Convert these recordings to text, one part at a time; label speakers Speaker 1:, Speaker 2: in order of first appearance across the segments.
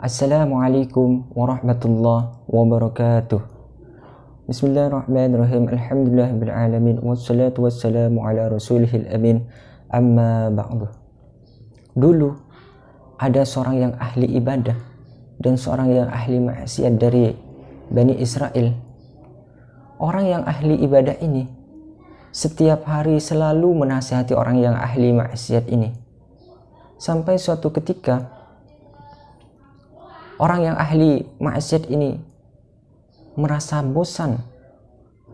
Speaker 1: Assalamualaikum warahmatullahi wabarakatuh. Bismillahirrahmanirrahim. Alhamdulillahirrahmanirrahim. Wassalatu wassalamu ala rasulihil amin. Amma ba'du. Dulu ada seorang yang ahli ibadah dan seorang yang ahli maksiat dari Bani Israel. Orang yang ahli ibadah ini setiap hari selalu menasihati orang yang ahli maksiat ini. Sampai suatu ketika orang yang ahli maksiat ini merasa bosan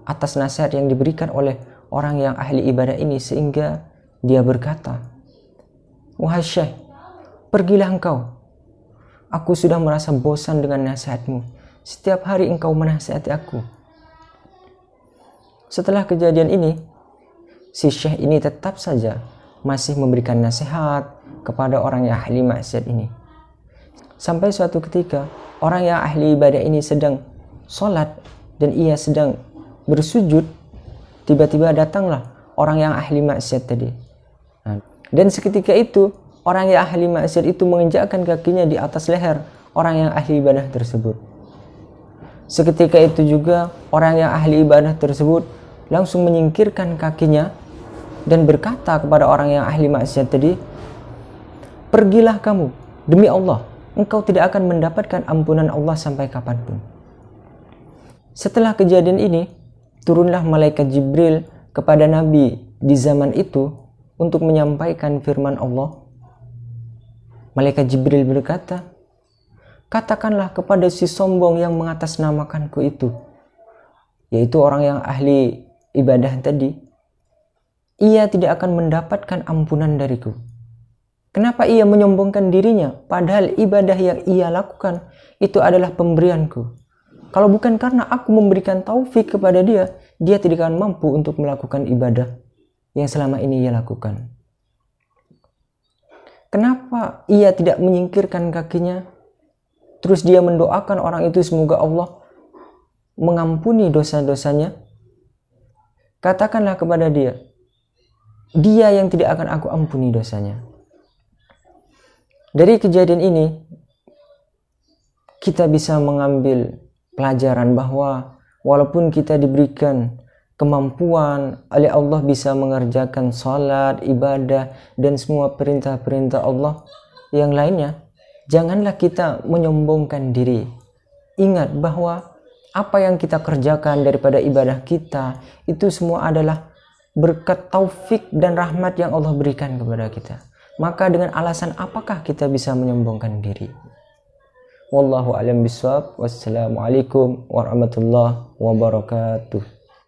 Speaker 1: atas nasihat yang diberikan oleh orang yang ahli ibadah ini sehingga dia berkata, Wahai Syekh, pergilah engkau. Aku sudah merasa bosan dengan nasihatmu. Setiap hari engkau menasihati aku. Setelah kejadian ini, si Syekh ini tetap saja masih memberikan nasihat kepada orang yang ahli maksiat ini. Sampai suatu ketika orang yang ahli ibadah ini sedang sholat dan ia sedang bersujud, tiba-tiba datanglah orang yang ahli maksiat tadi. Nah, dan seketika itu orang yang ahli maksiat itu menginjakkan kakinya di atas leher orang yang ahli ibadah tersebut. Seketika itu juga orang yang ahli ibadah tersebut langsung menyingkirkan kakinya dan berkata kepada orang yang ahli maksiat tadi, "Pergilah kamu demi Allah." Engkau tidak akan mendapatkan ampunan Allah sampai kapan pun. Setelah kejadian ini, turunlah malaikat Jibril kepada Nabi di zaman itu untuk menyampaikan firman Allah. Malaikat Jibril berkata, Katakanlah kepada si sombong yang mengatasnamakanku itu, yaitu orang yang ahli ibadah tadi, ia tidak akan mendapatkan ampunan dariku Kenapa ia menyombongkan dirinya padahal ibadah yang ia lakukan itu adalah pemberianku. Kalau bukan karena aku memberikan taufik kepada dia, dia tidak akan mampu untuk melakukan ibadah yang selama ini ia lakukan. Kenapa ia tidak menyingkirkan kakinya? Terus dia mendoakan orang itu semoga Allah mengampuni dosa-dosanya. Katakanlah kepada dia, dia yang tidak akan aku ampuni dosanya. Dari kejadian ini, kita bisa mengambil pelajaran bahwa walaupun kita diberikan kemampuan oleh Allah bisa mengerjakan salat, ibadah, dan semua perintah-perintah Allah yang lainnya, janganlah kita menyombongkan diri. Ingat bahwa apa yang kita kerjakan daripada ibadah kita itu semua adalah berkat taufik dan rahmat yang Allah berikan kepada kita maka dengan alasan apakah kita bisa menyombongkan diri? Wallahu alam biswab. Wassalamualaikum warahmatullahi wabarakatuh.